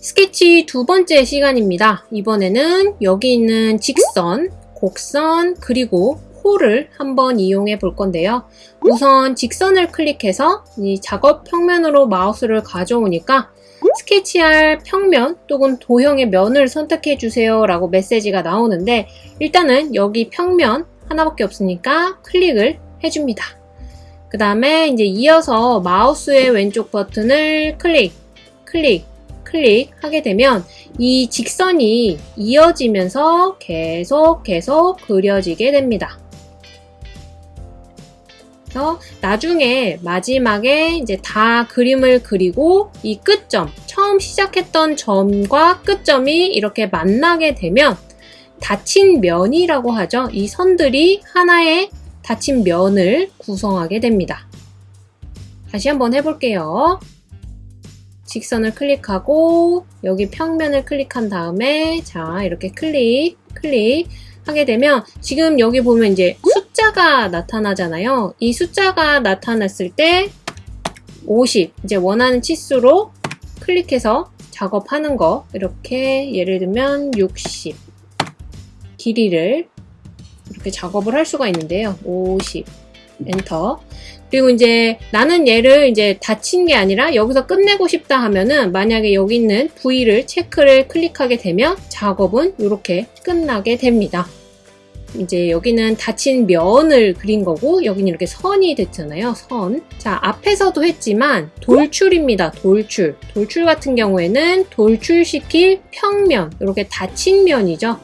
스케치 두 번째 시간입니다. 이번에는 여기 있는 직선, 곡선, 그리고 홀을 한번 이용해 볼 건데요. 우선 직선을 클릭해서 이 작업 평면으로 마우스를 가져오니까 스케치할 평면 또는 도형의 면을 선택해 주세요 라고 메시지가 나오는데 일단은 여기 평면 하나밖에 없으니까 클릭을 해줍니다. 그 다음에 이제 이어서 마우스의 왼쪽 버튼을 클릭, 클릭, 클릭하게 되면 이 직선이 이어지면서 계속 계속 그려지게 됩니다. 그래서 나중에 마지막에 이제 다 그림을 그리고 이 끝점, 처음 시작했던 점과 끝점이 이렇게 만나게 되면 닫힌 면이라고 하죠. 이 선들이 하나의 닫힌 면을 구성하게 됩니다. 다시 한번 해볼게요. 직선을 클릭하고 여기 평면을 클릭한 다음에 자 이렇게 클릭 클릭 하게 되면 지금 여기 보면 이제 숫자가 나타나잖아요. 이 숫자가 나타났을 때 50, 이제 원하는 치수로 클릭해서 작업하는 거 이렇게 예를 들면 60 길이를 이렇게 작업을 할 수가 있는데요. 50 엔터 그리고 이제 나는 얘를 이제 닫힌 게 아니라 여기서 끝내고 싶다 하면은 만약에 여기 있는 V를 체크를 클릭하게 되면 작업은 이렇게 끝나게 됩니다. 이제 여기는 닫힌 면을 그린 거고 여기는 이렇게 선이 됐잖아요. 선. 자 앞에서도 했지만 돌출입니다. 돌출. 돌출 같은 경우에는 돌출시킬 평면 이렇게 닫힌 면이죠.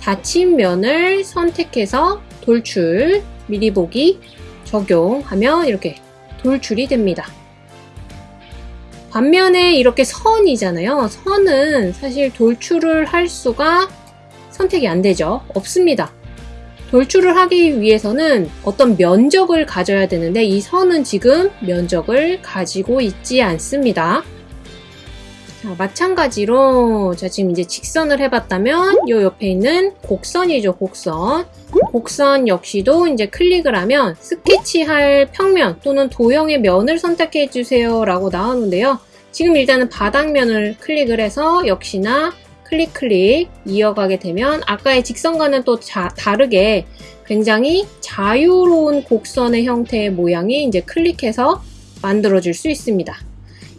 닫힌 면을 선택해서 돌출 미리 보기 적용하면 이렇게 돌출이 됩니다. 반면에 이렇게 선이잖아요. 선은 사실 돌출을 할 수가 선택이 안 되죠. 없습니다. 돌출을 하기 위해서는 어떤 면적을 가져야 되는데 이 선은 지금 면적을 가지고 있지 않습니다. 자, 마찬가지로 자 지금 이제 직선을 해봤다면 이 옆에 있는 곡선이죠 곡선. 곡선 역시도 이제 클릭을 하면 스케치할 평면 또는 도형의 면을 선택해 주세요 라고 나오는데요. 지금 일단은 바닥면을 클릭을 해서 역시나 클릭 클릭 이어가게 되면 아까의 직선과는 또 자, 다르게 굉장히 자유로운 곡선의 형태의 모양이 이제 클릭해서 만들어줄 수 있습니다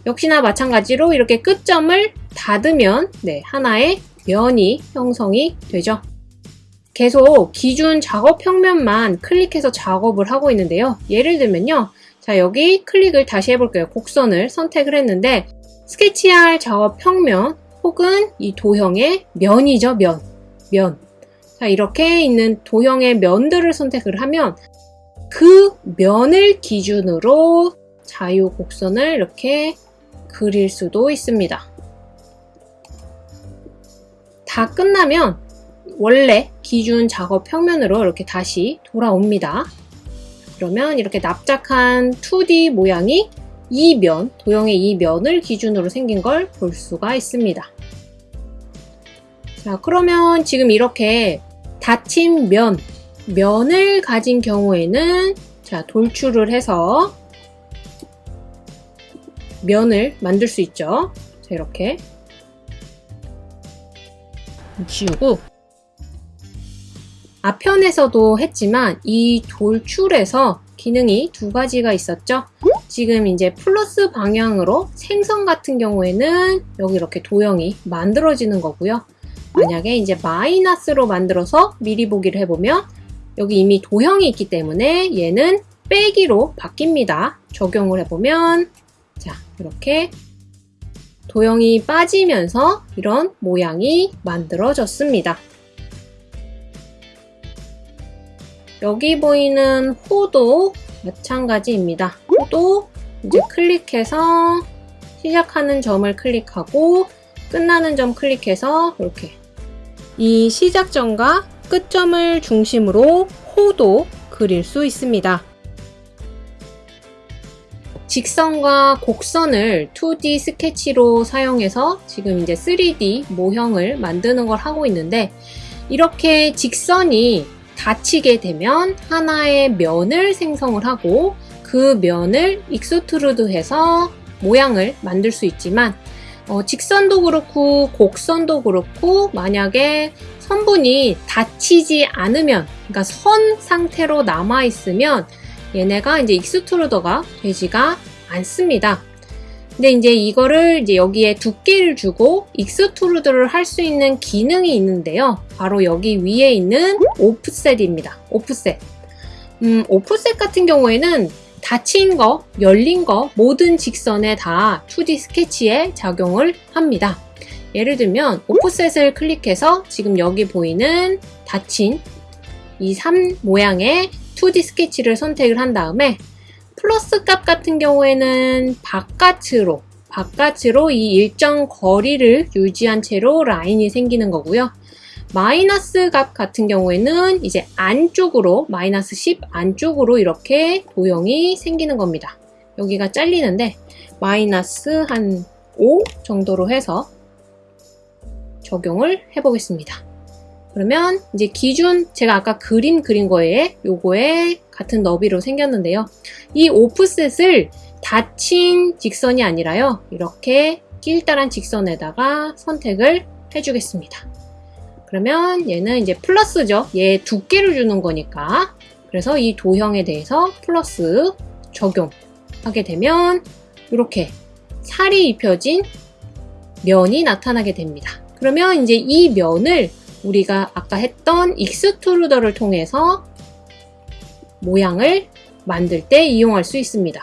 역시나 마찬가지로 이렇게 끝점을 닫으면 네, 하나의 면이 형성이 되죠. 계속 기준 작업 평면만 클릭해서 작업을 하고 있는데요. 예를 들면요. 자 여기 클릭을 다시 해볼게요. 곡선을 선택을 했는데 스케치할 작업 평면 혹은 이 도형의 면이죠. 면. 면. 자 이렇게 있는 도형의 면들을 선택을 하면 그 면을 기준으로 자유 곡선을 이렇게 그릴 수도 있습니다. 다 끝나면 원래 기준 작업 평면으로 이렇게 다시 돌아옵니다. 그러면 이렇게 납작한 2D 모양이 이 면, 도형의 이 면을 기준으로 생긴 걸 볼 수가 있습니다. 자, 그러면 지금 이렇게 닫힌 면, 면을 가진 경우에는 자, 돌출을 해서 면을 만들 수 있죠. 자, 이렇게 지우고 앞편에서도 했지만 이 돌출에서 기능이 두 가지가 있었죠. 지금 이제 플러스 방향으로 생선 같은 경우에는 여기 이렇게 도형이 만들어지는 거고요. 만약에 이제 마이너스로 만들어서 미리 보기를 해보면 여기 이미 도형이 있기 때문에 얘는 빼기로 바뀝니다. 적용을 해보면 자, 이렇게 도형이 빠지면서 이런 모양이 만들어졌습니다. 여기 보이는 호도 마찬가지입니다. 호도 이제 클릭해서 시작하는 점을 클릭하고 끝나는 점 클릭해서 이렇게 이 시작점과 끝점을 중심으로 호도 그릴 수 있습니다. 직선과 곡선을 2D 스케치로 사용해서 지금 이제 3D 모형을 만드는 걸 하고 있는데 이렇게 직선이 닫히게 되면 하나의 면을 생성을 하고 그 면을 extrude 해서 모양을 만들 수 있지만 어, 직선도 그렇고 곡선도 그렇고 만약에 선분이 닫히지 않으면 그러니까 선 상태로 남아 있으면 얘네가 이제 extrude가 되지가 않습니다. 근데 이제 이거를 이제 여기에 두께를 주고 extrude를 할 수 있는 기능이 있는데요. 바로 여기 위에 있는 offset입니다. offset. 음, 오프셋 같은 경우에는 닫힌 거, 열린 거 모든 직선에 다 2D 스케치에 작용을 합니다. 예를 들면 오프셋을 클릭해서 지금 여기 보이는 닫힌 이 3 모양의 2D 스케치를 선택을 한 다음에 플러스 값 같은 경우에는 바깥으로 바깥으로 이 일정 거리를 유지한 채로 라인이 생기는 거고요. 마이너스 값 같은 경우에는 이제 안쪽으로 마이너스 10 안쪽으로 이렇게 도형이 생기는 겁니다. 여기가 잘리는데 마이너스 한 5 정도로 해서 적용을 해보겠습니다. 그러면 이제 기준 제가 아까 그림 그린 거에 요거에 같은 너비로 생겼는데요. 이 오프셋을 닫힌 직선이 아니라요. 이렇게 길다란 직선에다가 선택을 해주겠습니다. 그러면 얘는 이제 플러스죠. 얘 두께를 주는 거니까. 그래서 이 도형에 대해서 플러스 적용하게 되면 이렇게 살이 입혀진 면이 나타나게 됩니다. 그러면 이제 이 면을 우리가 아까 했던 extrude를 통해서 모양을 만들 때 이용할 수 있습니다.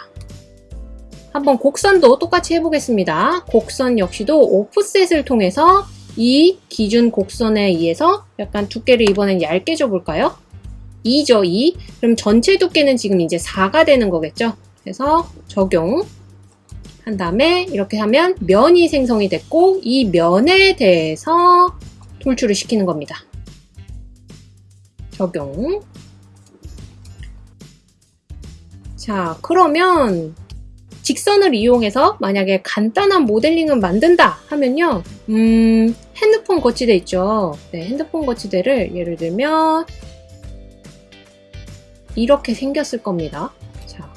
한번 곡선도 똑같이 해보겠습니다. 곡선 역시도 오프셋을 통해서 이 기준 곡선에 의해서 약간 두께를 이번엔 얇게 줘볼까요? 2죠, 2. 그럼 전체 두께는 지금 이제 4가 되는 거겠죠? 그래서 적용 한 다음에 이렇게 하면 면이 생성이 됐고 이 면에 대해서 돌출을 시키는 겁니다. 적용. 자 그러면 직선을 이용해서 만약에 간단한 모델링을 만든다 하면요. 음 핸드폰 거치대 있죠. 네, 핸드폰 거치대를 예를 들면 이렇게 생겼을 겁니다. 자,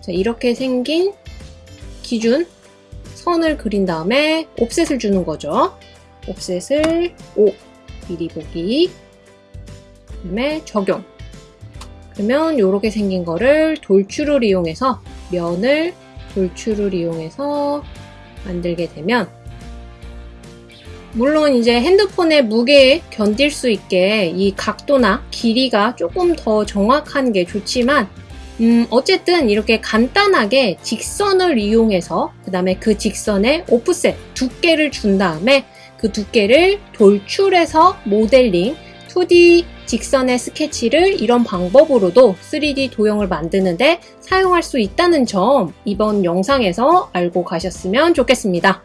자 이렇게 생긴 기준 선을 그린 다음에 옵셋을 주는 거죠 옵셋을 5 미리 보기. 그 다음에 적용. 그러면 이렇게 생긴 거를 돌출을 이용해서 면을 돌출을 이용해서 만들게 되면 물론 이제 핸드폰의 무게에 견딜 수 있게 이 각도나 길이가 조금 더 정확한 게 좋지만 음 어쨌든 이렇게 간단하게 직선을 이용해서 그 다음에 그 직선에 오프셋 두께를 준 다음에 그 두께를 돌출해서 모델링 2D 직선의 스케치를 이런 방법으로도 3D 도형을 만드는데 사용할 수 있다는 점 이번 영상에서 알고 가셨으면 좋겠습니다.